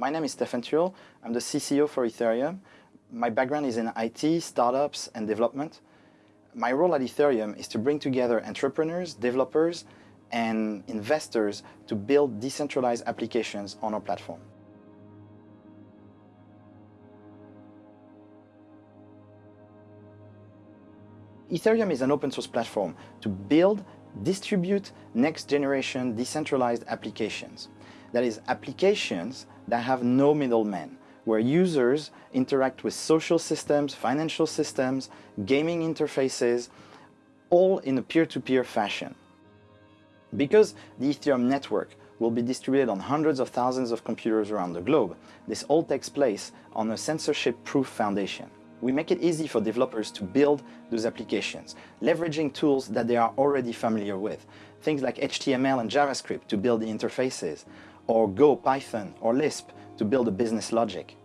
My name is Stephan Tual. I'm the CCO for Ethereum. My background is in IT, startups, and development. My role at Ethereum is to bring together entrepreneurs, developers, and investors to build decentralized applications on our platform. Ethereum is an open source platform to build, distribute next generation decentralized applications. That is, applications that have no middlemen, where users interact with social systems, financial systems, gaming interfaces, all in a peer-to-peer -peer fashion. Because the Ethereum network will be distributed on hundreds of thousands of computers around the globe, this all takes place on a censorship-proof foundation. We make it easy for developers to build those applications, leveraging tools that they are already familiar with. Things like HTML and JavaScript to build the interfaces, or Go, Python, or Lisp to build a business logic.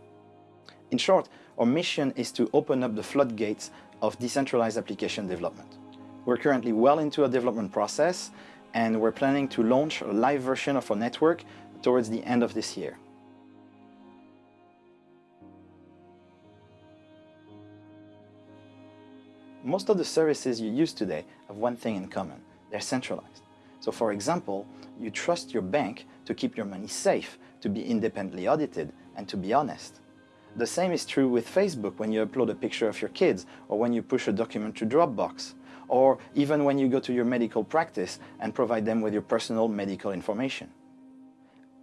In short, our mission is to open up the floodgates of decentralized application development. We're currently well into a development process and we're planning to launch a live version of our network towards the end of this year. Most of the services you use today have one thing in common. They're centralized. So for example, you trust your bank to keep your money safe, to be independently audited, and to be honest. The same is true with Facebook when you upload a picture of your kids or when you push a document to Dropbox or even when you go to your medical practice and provide them with your personal medical information.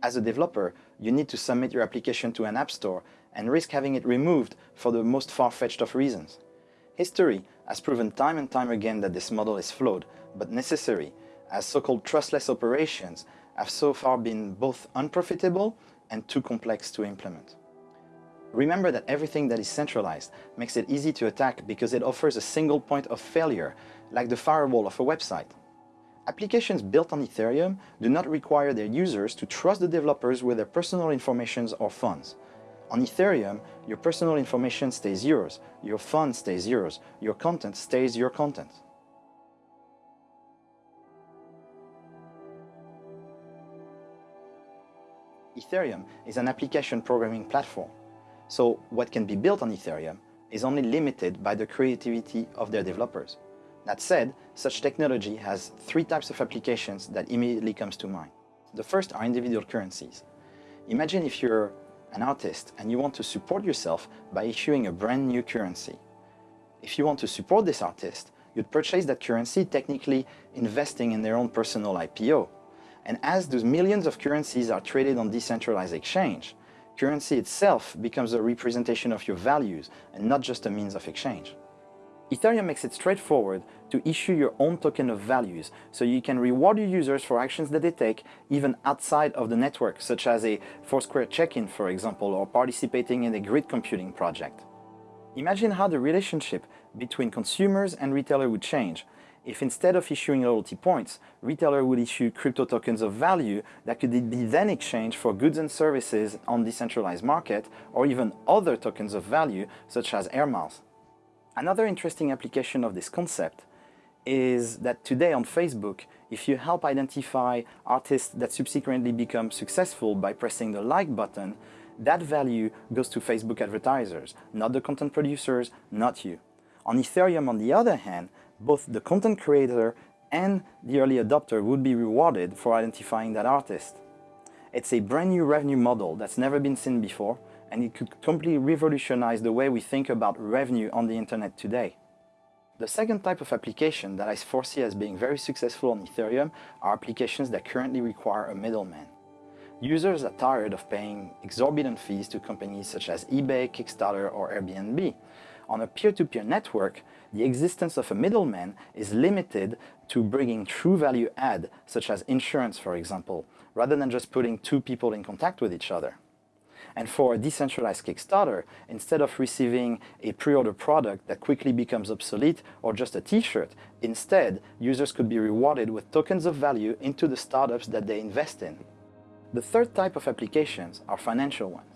As a developer, you need to submit your application to an app store and risk having it removed for the most far-fetched of reasons. History has proven time and time again that this model is flawed, but necessary, as so-called trustless operations have so far been both unprofitable and too complex to implement. Remember that everything that is centralized makes it easy to attack because it offers a single point of failure, like the firewall of a website. Applications built on Ethereum do not require their users to trust the developers with their personal information or funds. On Ethereum, your personal information stays yours, your funds stays yours, your content stays your content. Ethereum is an application programming platform. So what can be built on Ethereum is only limited by the creativity of their developers. That said, such technology has three types of applications that immediately comes to mind. The first are individual currencies. Imagine if you're an artist and you want to support yourself by issuing a brand new currency. If you want to support this artist, you'd purchase that currency technically investing in their own personal IPO. And as those millions of currencies are traded on decentralized exchange, currency itself becomes a representation of your values and not just a means of exchange. Ethereum makes it straightforward to issue your own token of values so you can reward your users for actions that they take even outside of the network, such as a Foursquare check-in, for example, or participating in a grid computing project. Imagine how the relationship between consumers and retailer would change if instead of issuing loyalty points, retailer would issue crypto tokens of value that could be then exchanged for goods and services on decentralized market or even other tokens of value such as air miles. Another interesting application of this concept is that today on Facebook, if you help identify artists that subsequently become successful by pressing the like button, that value goes to Facebook advertisers, not the content producers, not you. On Ethereum, on the other hand, both the content creator and the early adopter would be rewarded for identifying that artist. It's a brand new revenue model that's never been seen before and it could completely revolutionize the way we think about revenue on the internet today. The second type of application that I foresee as being very successful on Ethereum are applications that currently require a middleman. Users are tired of paying exorbitant fees to companies such as eBay, Kickstarter or Airbnb. On a peer-to-peer -peer network, the existence of a middleman is limited to bringing true value add, such as insurance, for example, rather than just putting two people in contact with each other. And for a decentralized Kickstarter, instead of receiving a pre-order product that quickly becomes obsolete or just a t-shirt, instead, users could be rewarded with tokens of value into the startups that they invest in. The third type of applications are financial ones.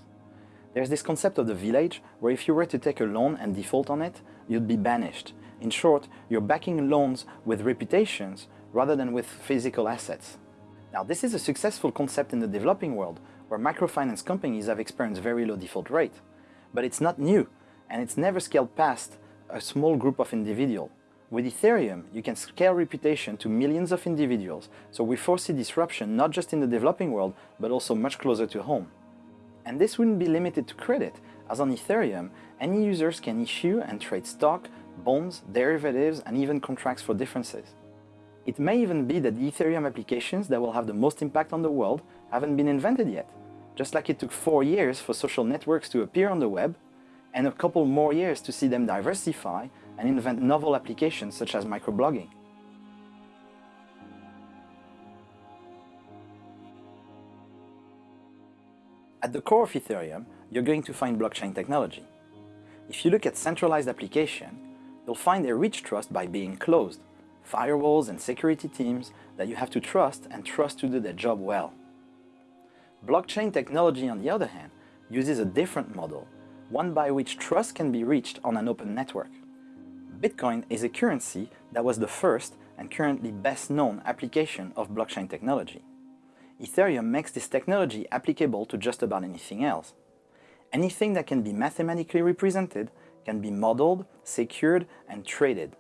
There's this concept of the village, where if you were to take a loan and default on it, you'd be banished. In short, you're backing loans with reputations rather than with physical assets. Now this is a successful concept in the developing world, where microfinance companies have experienced very low default rate. But it's not new, and it's never scaled past a small group of individuals. With Ethereum, you can scale reputation to millions of individuals, so we foresee disruption not just in the developing world, but also much closer to home. And this wouldn't be limited to credit, as on Ethereum, any users can issue and trade stock, bonds, derivatives, and even contracts for differences. It may even be that the Ethereum applications that will have the most impact on the world haven't been invented yet, just like it took four years for social networks to appear on the web, and a couple more years to see them diversify and invent novel applications such as microblogging. At the core of Ethereum, you're going to find blockchain technology. If you look at centralized application, you'll find they reach trust by being closed, firewalls and security teams that you have to trust and trust to do their job well. Blockchain technology, on the other hand, uses a different model, one by which trust can be reached on an open network. Bitcoin is a currency that was the first and currently best known application of blockchain technology. Ethereum makes this technology applicable to just about anything else. Anything that can be mathematically represented can be modeled, secured, and traded.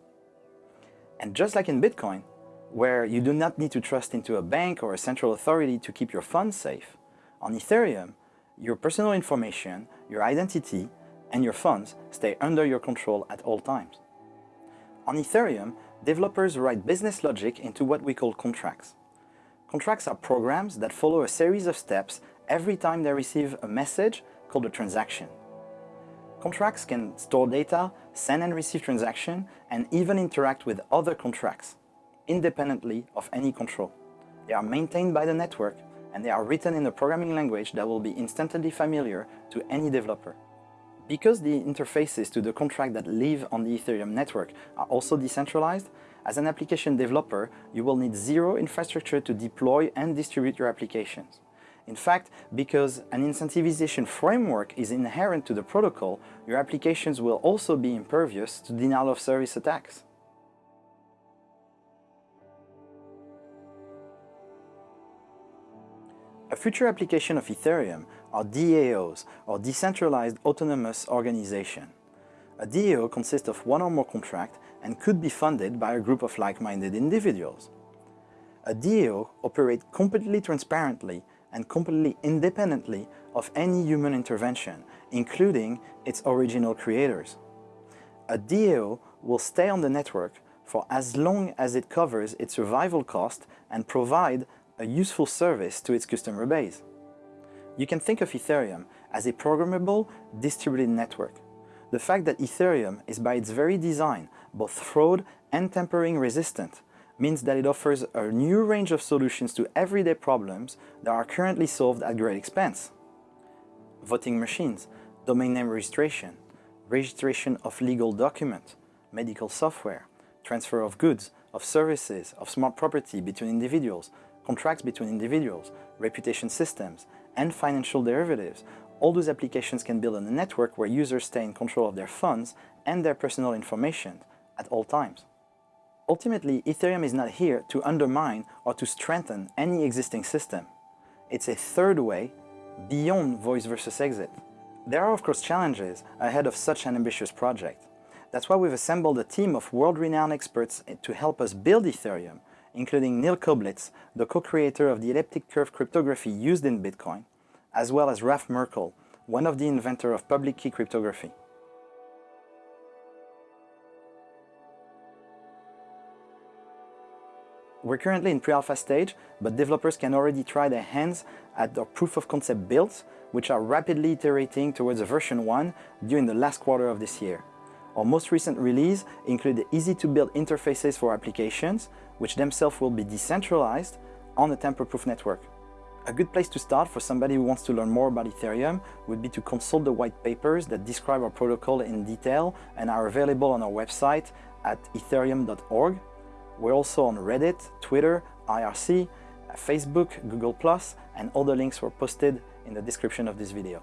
And just like in Bitcoin, where you do not need to trust into a bank or a central authority to keep your funds safe, on Ethereum, your personal information, your identity, and your funds stay under your control at all times. On Ethereum, developers write business logic into what we call contracts. Contracts are programs that follow a series of steps every time they receive a message called a transaction. Contracts can store data, send and receive transactions, and even interact with other contracts, independently of any control. They are maintained by the network, and they are written in a programming language that will be instantly familiar to any developer. Because the interfaces to the contract that live on the Ethereum network are also decentralized, as an application developer, you will need zero infrastructure to deploy and distribute your applications. In fact, because an incentivization framework is inherent to the protocol, your applications will also be impervious to denial of service attacks. A future application of Ethereum are DAOs, or Decentralized Autonomous Organization. A DAO consists of one or more contracts and could be funded by a group of like-minded individuals. A DAO operates completely transparently and completely independently of any human intervention, including its original creators. A DAO will stay on the network for as long as it covers its survival cost and provide a useful service to its customer base. You can think of Ethereum as a programmable, distributed network. The fact that Ethereum is by its very design both fraud and tampering resistant means that it offers a new range of solutions to everyday problems that are currently solved at great expense. Voting machines, domain name registration, registration of legal documents, medical software, transfer of goods, of services, of smart property between individuals, contracts between individuals, reputation systems, and financial derivatives, all those applications can build on a network where users stay in control of their funds and their personal information at all times. Ultimately, Ethereum is not here to undermine or to strengthen any existing system. It's a third way beyond voice versus exit. There are of course challenges ahead of such an ambitious project. That's why we've assembled a team of world-renowned experts to help us build Ethereum including Neal Koblitz, the co-creator of the elliptic curve cryptography used in Bitcoin, as well as Ralph Merkle, one of the inventor of public key cryptography. We're currently in pre-alpha stage, but developers can already try their hands at our proof of concept builds, which are rapidly iterating towards a version 1 during the last quarter of this year. Our most recent release include the easy-to-build interfaces for applications, which themselves will be decentralized on the tamper-proof network. A good place to start for somebody who wants to learn more about Ethereum would be to consult the white papers that describe our protocol in detail and are available on our website at ethereum.org. We're also on Reddit, Twitter, IRC, Facebook, Google+, and all the links were posted in the description of this video.